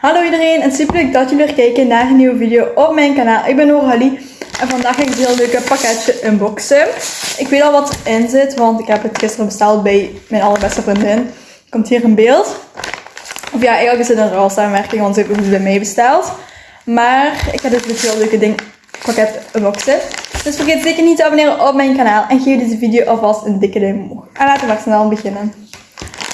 Hallo iedereen en super leuk dat jullie weer kijken naar een nieuwe video op mijn kanaal. Ik ben Noralie en vandaag ga ik een heel leuke pakketje unboxen. Ik weet al wat erin zit, want ik heb het gisteren besteld bij mijn allerbeste vriendin. Komt hier in beeld. Of ja, eigenlijk is het een ruilsamenwerking, want ze heeft het bij mij besteld. Maar ik ga dit dus heel leuke ding pakket unboxen. Dus vergeet zeker niet te abonneren op mijn kanaal en geef deze video alvast een dikke duim omhoog. En laten we maar snel beginnen.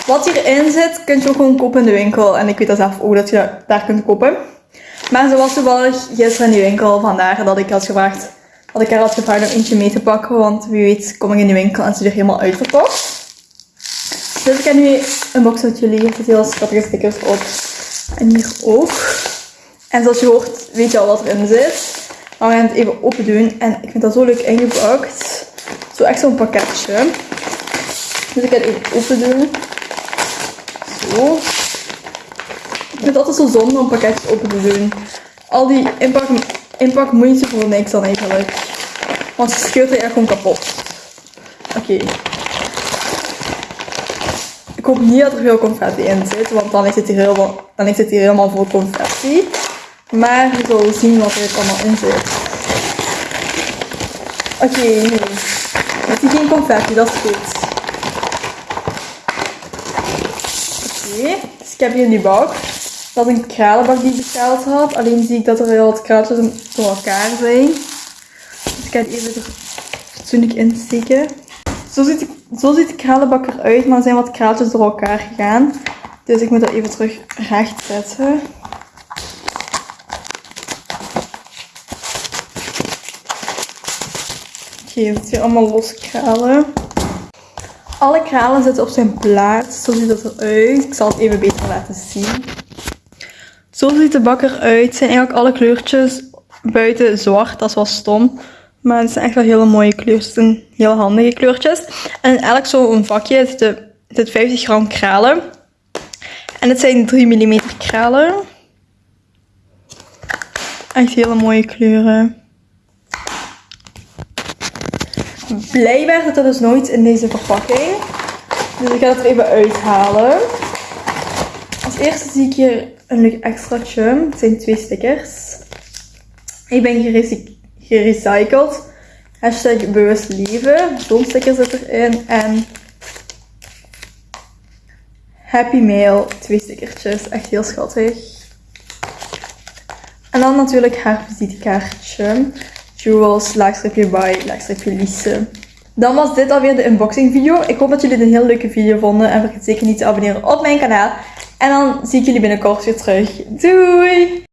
Wat hierin zit, kun je ook gewoon kopen in de winkel. En ik weet dat zelf ook dat je daar kunt kopen. Maar ze was toevallig gisteren in die winkel, vandaar dat ik had gevraagd, dat ik haar had gevraagd om eentje mee te pakken. Want wie weet kom ik in de winkel en ze er helemaal uitverkocht. Dus ik heb nu een box met jullie. Er zitten heel schattige stickers op. En hier ook. En zoals je hoort, weet je al wat erin zit. Maar we gaan het even open doen. En ik vind dat zo leuk ingepakt. Zo echt zo'n pakketje. Dus ik ga het even open doen. Ik vind het altijd zo zonde om pakketjes open te doen. Al die inpak, inpak moeite voor niks dan eigenlijk. Want ze scheurt er echt gewoon kapot. Oké. Ik hoop niet dat er veel confetti in zit, want dan is het hier helemaal, dan is het helemaal vol confetti. Maar we zullen zien wat er allemaal in zit. Oké, nee. Het is geen confetti, dat is goed. Dus ik heb hier die bak. Dat is een kralenbak die ik besteld had. Alleen zie ik dat er heel wat kraaltjes door elkaar zijn. Dus ik ga het even er fatsoenlijk insteken. Zo ziet, zo ziet de kralenbak eruit, maar er zijn wat kraaltjes door elkaar gegaan. Dus ik moet dat even terug recht zetten. Oké, okay, het hier allemaal los kralen. Alle kralen zitten op zijn plaats. Zo ziet het eruit. Ik zal het even beter laten zien. Zo ziet de bak eruit. Het zijn eigenlijk alle kleurtjes buiten zwart. Dat is wel stom. Maar het zijn echt wel hele mooie kleurtjes. En heel handige kleurtjes. En in elk zo'n vakje zitten, zit 50 gram kralen. En het zijn 3 mm kralen. Echt hele mooie kleuren. Blijkbaar zit er dus nooit in deze verpakking. Dus ik ga het er even uithalen. Als eerste zie ik hier een leuk extraatje. Het zijn twee stickers. Ik ben gerecycled. Hashtag bewust leven. Zo'n zit erin. En Happy Mail. Twee stickertjes. Echt heel schattig. En dan natuurlijk haar visitekaartje. Jewels, laagstripje by, laagstripje Lise. Dan was dit alweer de unboxing video. Ik hoop dat jullie het een heel leuke video vonden. En vergeet zeker niet te abonneren op mijn kanaal. En dan zie ik jullie binnenkort weer terug. Doei!